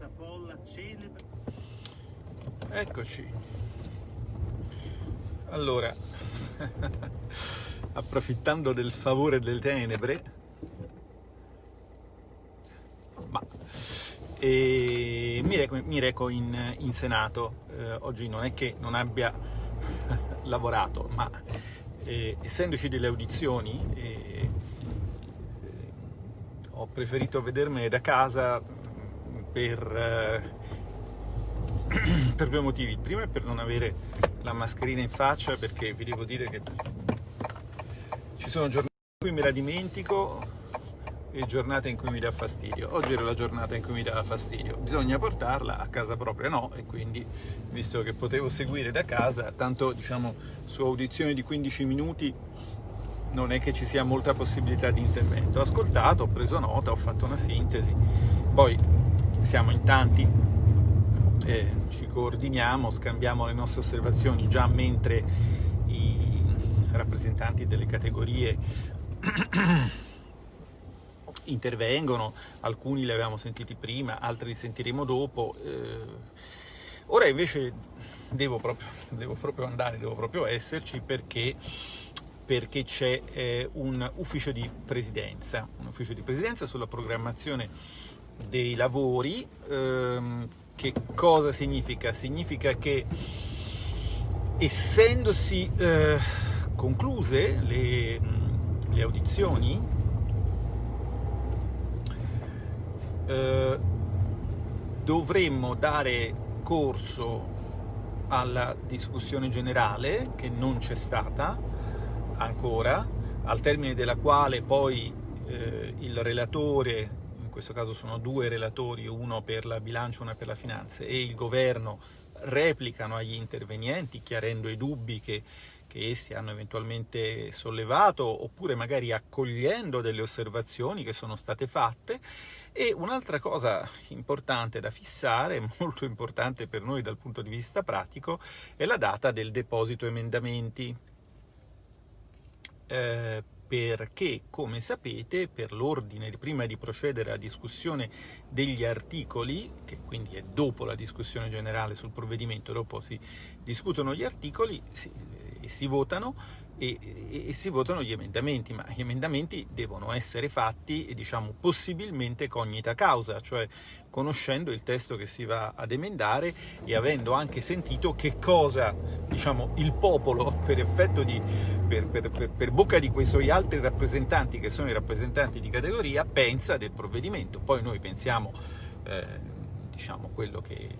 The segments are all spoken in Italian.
questa folla celebre. Eccoci. Allora, approfittando del favore delle tenebre, ma, mi, reco, mi reco in, in Senato. Eh, oggi non è che non abbia lavorato, ma eh, essendoci delle audizioni, eh, ho preferito vedermene da casa per, eh, per due motivi. Il primo è per non avere la mascherina in faccia, perché vi devo dire che ci sono giornate in cui me la dimentico e giornate in cui mi dà fastidio. Oggi era la giornata in cui mi dava fastidio. Bisogna portarla a casa propria, no? E quindi, visto che potevo seguire da casa, tanto diciamo su audizioni di 15 minuti non è che ci sia molta possibilità di intervento. Ho ascoltato, ho preso nota, ho fatto una sintesi, poi siamo in tanti, eh, ci coordiniamo, scambiamo le nostre osservazioni già mentre i rappresentanti delle categorie intervengono, alcuni li avevamo sentiti prima, altri li sentiremo dopo. Eh, ora invece devo proprio, devo proprio andare, devo proprio esserci perché perché c'è eh, un ufficio di presidenza, un ufficio di presidenza sulla programmazione dei lavori. Ehm, che cosa significa? Significa che essendosi eh, concluse le, le audizioni, eh, dovremmo dare corso alla discussione generale che non c'è stata ancora, al termine della quale poi eh, il relatore, questo caso sono due relatori, uno per la bilancia e uno per la finanza, e il governo replicano agli intervenienti chiarendo i dubbi che, che essi hanno eventualmente sollevato oppure magari accogliendo delle osservazioni che sono state fatte. E un'altra cosa importante da fissare, molto importante per noi dal punto di vista pratico, è la data del deposito emendamenti. Eh, perché, come sapete, per l'ordine, prima di procedere alla discussione degli articoli, che quindi è dopo la discussione generale sul provvedimento, dopo si discutono gli articoli si, e si votano, e, e, e, si votano gli emendamenti, ma gli emendamenti devono essere fatti, diciamo, possibilmente cognita causa, cioè conoscendo il testo che si va ad emendare e avendo anche sentito che cosa, diciamo, il popolo, per effetto di, per, per, per, per bocca di quei suoi altri rappresentanti, che sono i rappresentanti di categoria, pensa del provvedimento. Poi noi pensiamo, eh, diciamo, quello che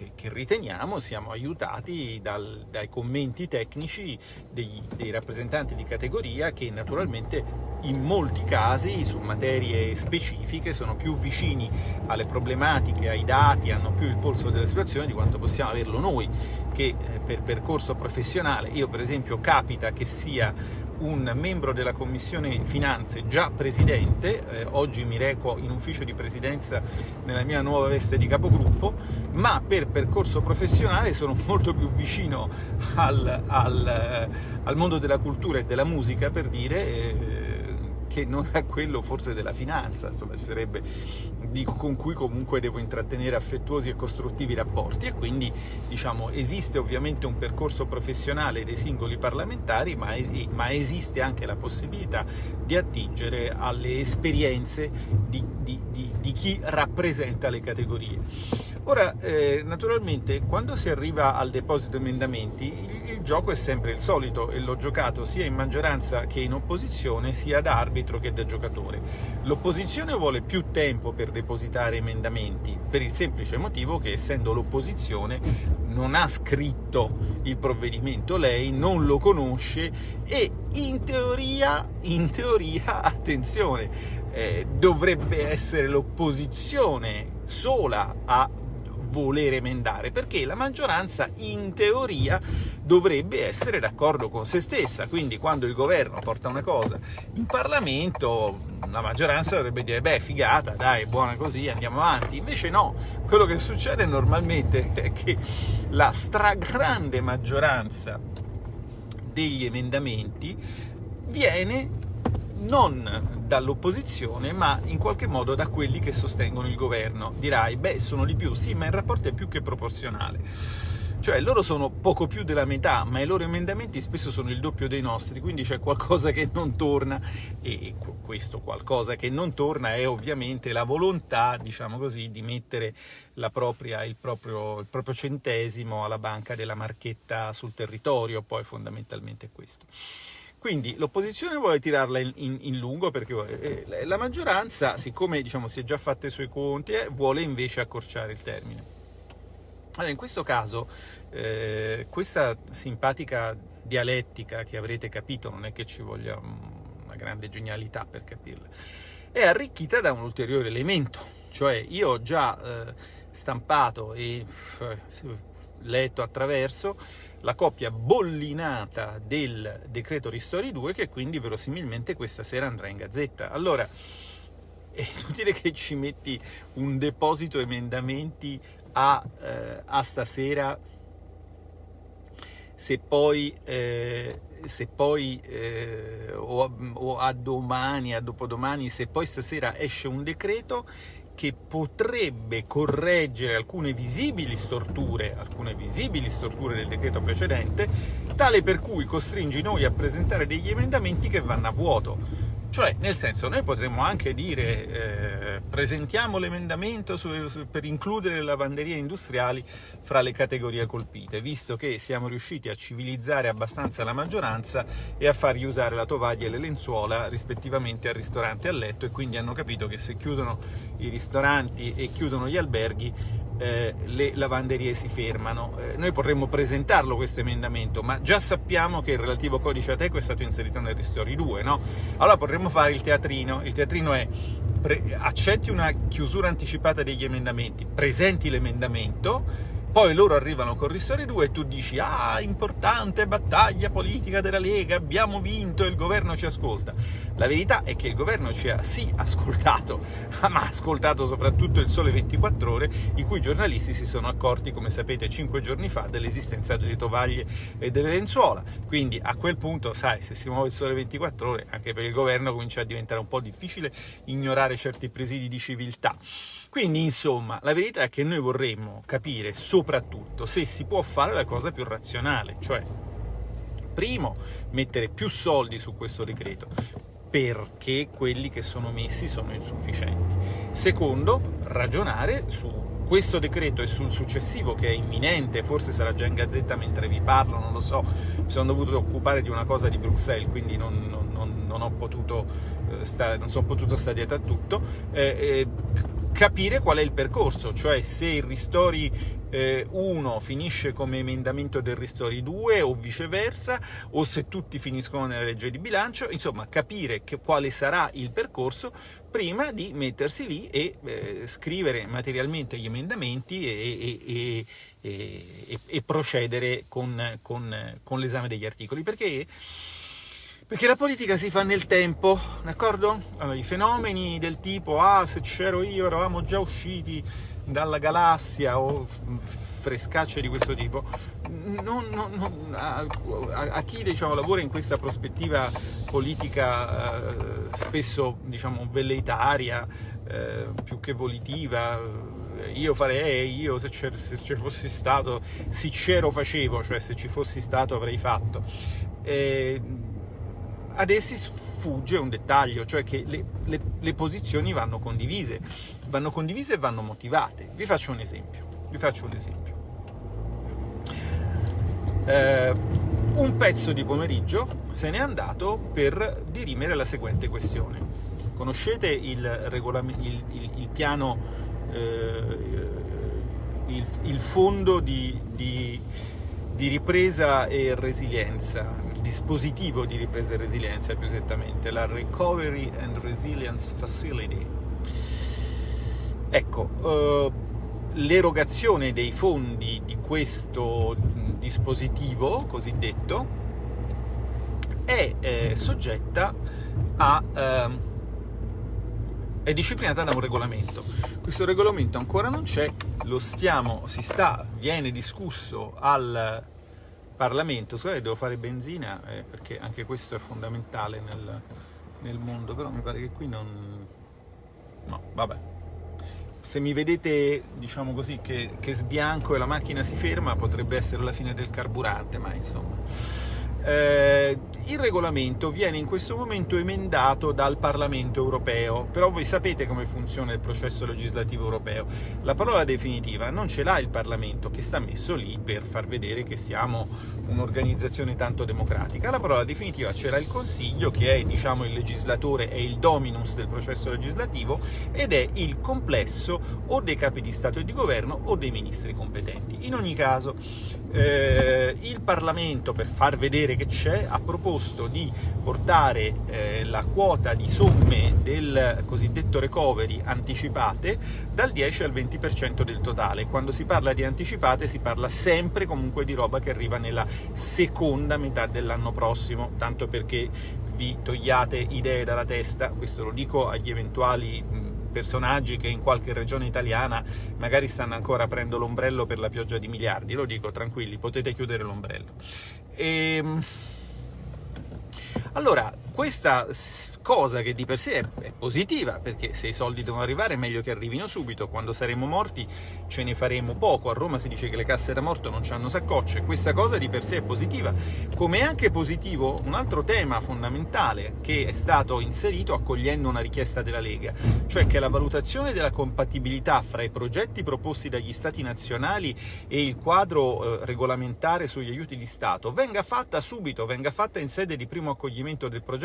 che, che riteniamo siamo aiutati dal, dai commenti tecnici dei, dei rappresentanti di categoria che naturalmente in molti casi su materie specifiche sono più vicini alle problematiche, ai dati, hanno più il polso della situazione di quanto possiamo averlo noi che eh, per percorso professionale, io per esempio capita che sia un membro della Commissione Finanze, già presidente, eh, oggi mi reco in ufficio di presidenza nella mia nuova veste di capogruppo, ma per percorso professionale sono molto più vicino al, al, al mondo della cultura e della musica, per dire, eh, che non è quello forse della finanza, insomma ci sarebbe dico, con cui comunque devo intrattenere affettuosi e costruttivi rapporti e quindi diciamo esiste ovviamente un percorso professionale dei singoli parlamentari ma, es ma esiste anche la possibilità di attingere alle esperienze di, di, di, di chi rappresenta le categorie. Ora, eh, naturalmente, quando si arriva al deposito emendamenti, il gioco è sempre il solito e l'ho giocato sia in maggioranza che in opposizione, sia da arbitro che da giocatore. L'opposizione vuole più tempo per depositare emendamenti, per il semplice motivo che essendo l'opposizione non ha scritto il provvedimento lei, non lo conosce e in teoria, in teoria, attenzione, eh, dovrebbe essere l'opposizione sola a voler emendare, perché la maggioranza in teoria dovrebbe essere d'accordo con se stessa, quindi quando il governo porta una cosa in Parlamento la maggioranza dovrebbe dire beh figata, dai, buona così, andiamo avanti, invece no, quello che succede normalmente è che la stragrande maggioranza degli emendamenti viene non dall'opposizione, ma in qualche modo da quelli che sostengono il governo. Dirai, beh, sono di più, sì, ma il rapporto è più che proporzionale. Cioè, loro sono poco più della metà, ma i loro emendamenti spesso sono il doppio dei nostri, quindi c'è qualcosa che non torna, e questo qualcosa che non torna è ovviamente la volontà, diciamo così, di mettere propria, il, proprio, il proprio centesimo alla banca della marchetta sul territorio, poi fondamentalmente è questo. Quindi l'opposizione vuole tirarla in, in, in lungo perché eh, la maggioranza, siccome diciamo, si è già fatta i suoi conti, eh, vuole invece accorciare il termine. Allora, in questo caso, eh, questa simpatica dialettica che avrete capito, non è che ci voglia una grande genialità per capirla, è arricchita da un ulteriore elemento, cioè io ho già eh, stampato e eh, letto attraverso la copia bollinata del decreto Ristori 2 che quindi verosimilmente questa sera andrà in gazzetta. Allora, è inutile che ci metti un deposito emendamenti a, eh, a stasera se poi, eh, se poi eh, o, o, a domani, a dopodomani, se poi stasera esce un decreto che potrebbe correggere alcune visibili storture, alcune visibili storture del decreto precedente, tale per cui costringi noi a presentare degli emendamenti che vanno a vuoto. Cioè, nel senso, noi potremmo anche dire eh, presentiamo l'emendamento per includere le lavanderie industriali fra le categorie colpite, visto che siamo riusciti a civilizzare abbastanza la maggioranza e a fargli usare la tovaglia e le lenzuola rispettivamente al ristorante e al letto e quindi hanno capito che se chiudono i ristoranti e chiudono gli alberghi eh, le lavanderie si fermano. Eh, noi potremmo presentarlo questo emendamento, ma già sappiamo che il relativo codice ATECO è stato inserito nel Ristori 2, no? Allora potremmo fare il teatrino. Il teatrino è accetti una chiusura anticipata degli emendamenti, presenti l'emendamento, poi loro arrivano con Ristori 2 e tu dici ah, importante battaglia politica della Lega, abbiamo vinto e il governo ci ascolta. La verità è che il governo ci ha sì ascoltato, ma ha ascoltato soprattutto il Sole 24 Ore, i cui giornalisti si sono accorti, come sapete, cinque giorni fa dell'esistenza delle tovaglie e delle lenzuola. Quindi a quel punto, sai, se si muove il Sole 24 Ore, anche per il governo comincia a diventare un po' difficile ignorare certi presidi di civiltà. Quindi, insomma, la verità è che noi vorremmo capire soprattutto se si può fare la cosa più razionale, cioè, primo, mettere più soldi su questo decreto, perché quelli che sono messi sono insufficienti. Secondo, ragionare su questo decreto e sul successivo che è imminente, forse sarà già in gazzetta mentre vi parlo, non lo so, mi sono dovuto occupare di una cosa di Bruxelles, quindi non, non, non, non ho potuto eh, stare, non sono potuto stare dietro a tutto, eh, eh, capire qual è il percorso, cioè se il Ristori eh, 1 finisce come emendamento del Ristori 2 o viceversa, o se tutti finiscono nella legge di bilancio, insomma capire che, quale sarà il percorso prima di mettersi lì e eh, scrivere materialmente gli emendamenti e, e, e, e procedere con, con, con l'esame degli articoli, perché perché la politica si fa nel tempo, d'accordo? Allora, I fenomeni del tipo, ah, se c'ero io eravamo già usciti dalla galassia o frescacce di questo tipo, non, non, non, a, a, chi diciamo, lavora in questa prospettiva politica eh, spesso diciamo, velleitaria, eh, più che volitiva, eh, io farei, io se, se ci fossi stato, sincero facevo, cioè se ci fossi stato avrei fatto. Eh, ad essi sfugge un dettaglio, cioè che le, le, le, posizioni vanno condivise, vanno condivise e vanno motivate. Vi faccio un esempio. Vi faccio un esempio. Eh, un pezzo di pomeriggio se n'è andato per dirimere la seguente questione. Conoscete il, il, il, il piano, eh, il, fondo di, di, di ripresa e resilienza, dispositivo di ripresa e resilienza più esattamente, la Recovery and Resilience Facility. Ecco, eh, l'erogazione dei fondi di questo dispositivo cosiddetto è eh, soggetta a... Eh, è disciplinata da un regolamento. Questo regolamento ancora non c'è, lo stiamo, si sta, viene discusso al Parlamento, scusate devo fare benzina eh, perché anche questo è fondamentale nel nel mondo, però mi pare che qui non... no, vabbè. Se mi vedete, diciamo così, che, che sbianco e la macchina si ferma, potrebbe essere la fine del carburante, ma insomma... Eh, il regolamento viene in questo momento emendato dal Parlamento europeo, però voi sapete come funziona il processo legislativo europeo. La parola definitiva non ce l'ha il Parlamento, che sta messo lì per far vedere che siamo un'organizzazione tanto democratica. La parola definitiva ce l'ha il Consiglio, che è diciamo, il legislatore, è il dominus del processo legislativo, ed è il complesso o dei capi di Stato e di Governo o dei ministri competenti. In ogni caso, eh, il Parlamento, per far vedere che c'è, ha proposto di portare eh, la quota di somme del cosiddetto recovery anticipate dal 10 al 20% del totale. Quando si parla di anticipate si parla sempre comunque di roba che arriva nella seconda metà dell'anno prossimo, tanto perché vi togliate idee dalla testa, questo lo dico agli eventuali personaggi che in qualche regione italiana magari stanno ancora aprendo l'ombrello per la pioggia di miliardi, lo dico tranquilli, potete chiudere l'ombrello. E... Ehm, allora, questa cosa che di per sé è, positiva, perché se i soldi devono arrivare è meglio che arrivino subito, quando saremo morti ce ne faremo poco, a Roma si dice che le casse da morto non hanno saccocce, questa cosa di per sé è positiva, come è anche positivo un altro tema fondamentale che è stato inserito accogliendo una richiesta della Lega, cioè che la valutazione della compatibilità fra i progetti proposti dagli Stati nazionali e il quadro eh, regolamentare sugli aiuti di Stato venga fatta subito, venga fatta in sede di primo accoglimento del progetto,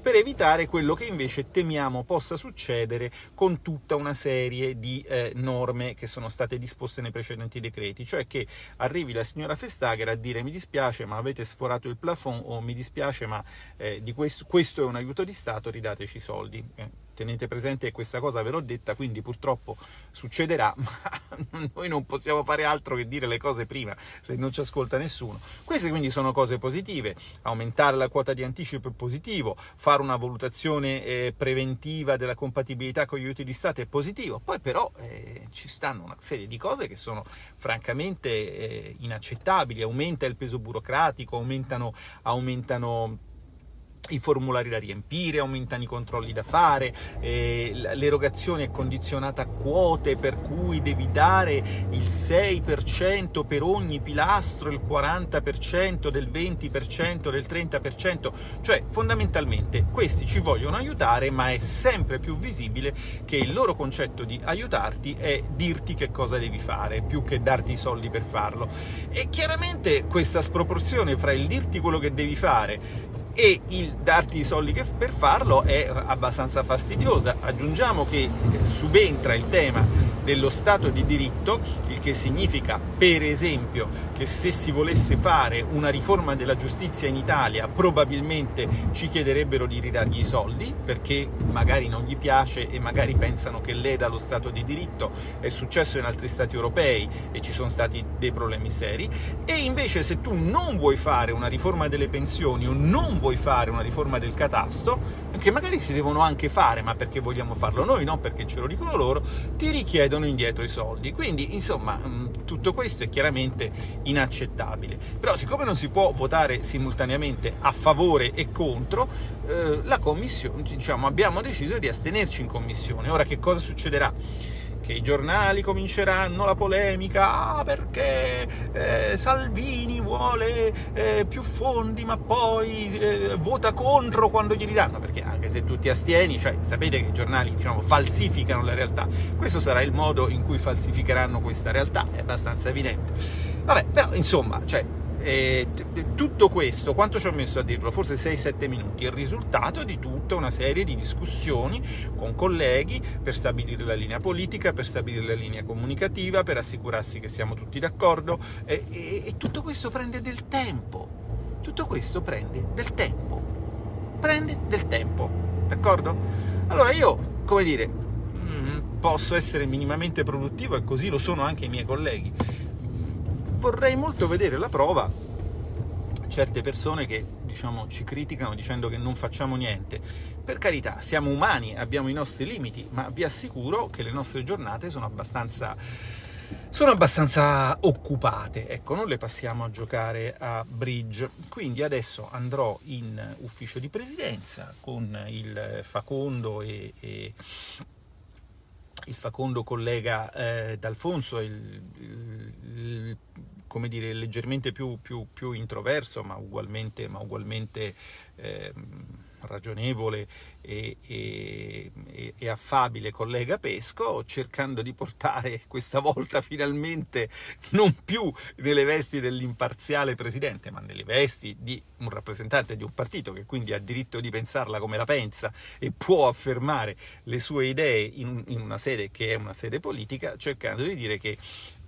per evitare quello che invece temiamo possa succedere con tutta una serie di eh, norme che sono state disposte nei precedenti decreti, cioè che arrivi la signora Festager a dire mi dispiace ma avete sforato il plafond o mi dispiace ma eh, questo, questo, è un aiuto di Stato, ridateci i soldi. Eh tenete presente che questa cosa ve l'ho detta, quindi purtroppo succederà, ma noi non possiamo fare altro che dire le cose prima, se non ci ascolta nessuno. Queste quindi sono cose positive, aumentare la quota di anticipo è positivo, fare una valutazione eh, preventiva della compatibilità con gli aiuti di Stato è positivo, poi però eh, ci stanno una serie di cose che sono francamente eh, inaccettabili, aumenta il peso burocratico, aumentano, aumentano i formulari da riempire, aumentano i controlli da fare, eh, l'erogazione è condizionata a quote per cui devi dare il 6% per ogni pilastro, il 40% del 20%, del 30%, cioè fondamentalmente questi ci vogliono aiutare ma è sempre più visibile che il loro concetto di aiutarti è dirti che cosa devi fare, più che darti i soldi per farlo. E chiaramente questa sproporzione fra il dirti quello che devi fare e il darti i soldi per farlo è abbastanza fastidiosa. Aggiungiamo che subentra il tema dello Stato di diritto, il che significa, per esempio, che se si volesse fare una riforma della giustizia in Italia probabilmente ci chiederebbero di ridargli i soldi, perché magari non gli piace e magari pensano che leda lo Stato di diritto, è successo in altri Stati europei e ci sono stati dei problemi seri, e invece se tu non vuoi fare una riforma delle pensioni o non vuoi fare una riforma del catasto, che magari si devono anche fare, ma perché vogliamo farlo noi, non perché ce lo dicono loro, ti richiedono indietro i soldi. Quindi, insomma, mm, tutto questo è chiaramente inaccettabile. Però siccome non si può votare simultaneamente a favore e contro, eh, la Commissione, diciamo, abbiamo deciso di astenerci in Commissione. Ora che cosa succederà? Che i giornali cominceranno la polemica ah, perché eh, Salvini vuole eh, più fondi ma poi eh, vota contro quando glieli danno, perché anche se tu ti astieni, cioè, sapete che i giornali diciamo, falsificano la realtà, questo sarà il modo in cui falsificheranno questa realtà, è abbastanza evidente. Vabbè, però insomma, cioè, e tutto questo, quanto ci ho messo a dirlo? Forse 6-7 minuti, il risultato di tutta una serie di discussioni con colleghi per stabilire la linea politica, per stabilire la linea comunicativa, per assicurarsi che siamo tutti d'accordo. E, e, e tutto questo prende del tempo, tutto questo prende del tempo, prende del tempo, d'accordo? Allora io, come dire, mm, posso essere minimamente produttivo e così lo sono anche i miei colleghi, vorrei molto vedere la prova certe persone che diciamo, ci criticano dicendo che non facciamo niente. Per carità, siamo umani, abbiamo i nostri limiti, ma vi assicuro che le nostre giornate sono abbastanza sono abbastanza occupate, ecco, non le passiamo a giocare a bridge. Quindi adesso andrò in ufficio di presidenza con il facondo e, e il facondo collega eh, D'Alfonso, il, il, come dire, leggermente più, più, più introverso, ma ugualmente, ma ugualmente eh, ragionevole e, e, e, affabile collega Pesco, cercando di portare questa volta finalmente non più nelle vesti dell'imparziale presidente, ma nelle vesti di un rappresentante di un partito che quindi ha diritto di pensarla come la pensa e può affermare le sue idee in, in una sede che è una sede politica, cercando di dire che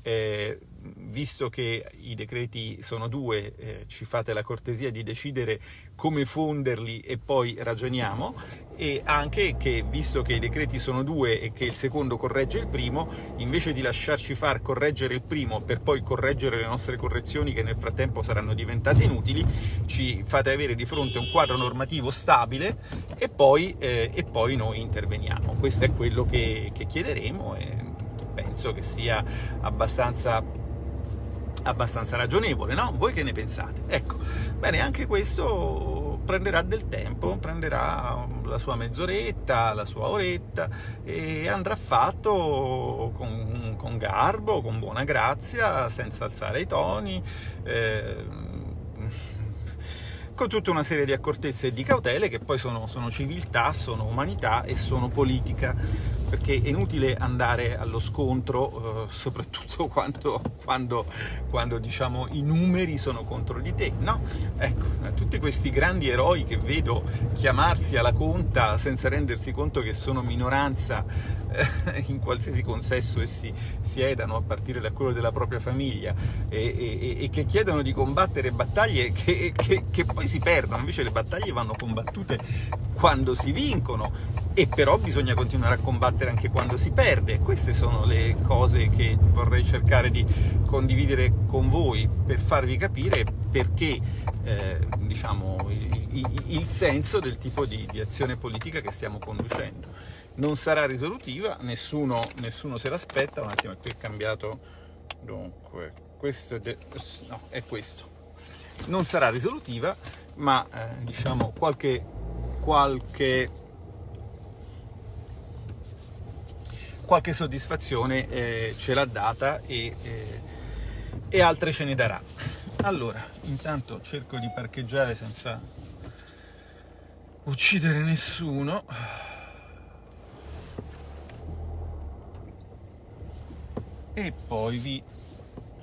eh, visto che i decreti sono due, eh, ci fate la cortesia di decidere come fonderli e poi ragioniamo, e anche che, visto che i decreti sono due e che il secondo corregge il primo, invece di lasciarci far correggere il primo per poi correggere le nostre correzioni che nel frattempo saranno diventate inutili, ci fate avere di fronte un quadro normativo stabile e poi, eh, e poi noi interveniamo. Questo è quello che, che chiederemo. E, penso che sia abbastanza, abbastanza ragionevole, no? Voi che ne pensate? Ecco, bene, anche questo prenderà del tempo, prenderà la sua mezz'oretta, la sua oretta e andrà fatto con, con garbo, con buona grazia, senza alzare i toni, eh, con tutta una serie di accortezze e di cautele che poi sono, sono civiltà, sono umanità e sono politica perché è inutile andare allo scontro, eh, soprattutto quando, quando, quando diciamo, i numeri sono contro di te. No, ecco, tutti questi grandi eroi che vedo chiamarsi alla conta senza rendersi conto che sono minoranza eh, in qualsiasi consesso essi siedano, a partire da quello della propria famiglia, e, e, e che chiedono di combattere battaglie che, che, che poi si perdono, invece le battaglie vanno combattute quando si vincono, e però bisogna continuare a combattere anche quando si perde. Queste sono le cose che vorrei cercare di condividere con voi per farvi capire perché eh, diciamo, il, il, senso del tipo di, di, azione politica che stiamo conducendo. Non sarà risolutiva, nessuno, nessuno se l'aspetta, un attimo, qui è cambiato, dunque, questo è, no, è questo. Non sarà risolutiva, ma eh, diciamo qualche, qualche qualche soddisfazione eh, ce l'ha data e, eh, e altre ce ne darà. Allora, intanto cerco di parcheggiare senza uccidere nessuno. E poi vi...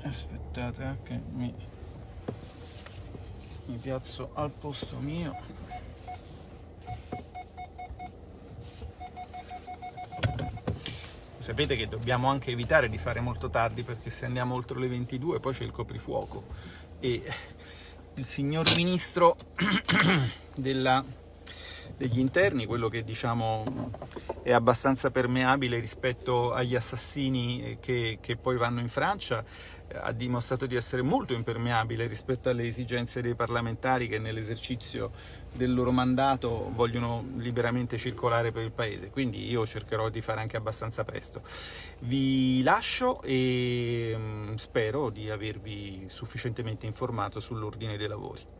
aspettate eh, che mi, mi piazzo al posto mio. Sapete che dobbiamo anche evitare di fare molto tardi perché se andiamo oltre le 22 poi c'è il coprifuoco. E il signor ministro della, degli interni, quello che diciamo è abbastanza permeabile rispetto agli assassini che, che poi vanno in Francia, ha dimostrato di essere molto impermeabile rispetto alle esigenze dei parlamentari che nell'esercizio del loro mandato vogliono liberamente circolare per il paese, quindi io cercherò di fare anche abbastanza presto. Vi lascio e mm, spero di avervi sufficientemente informato sull'ordine dei lavori.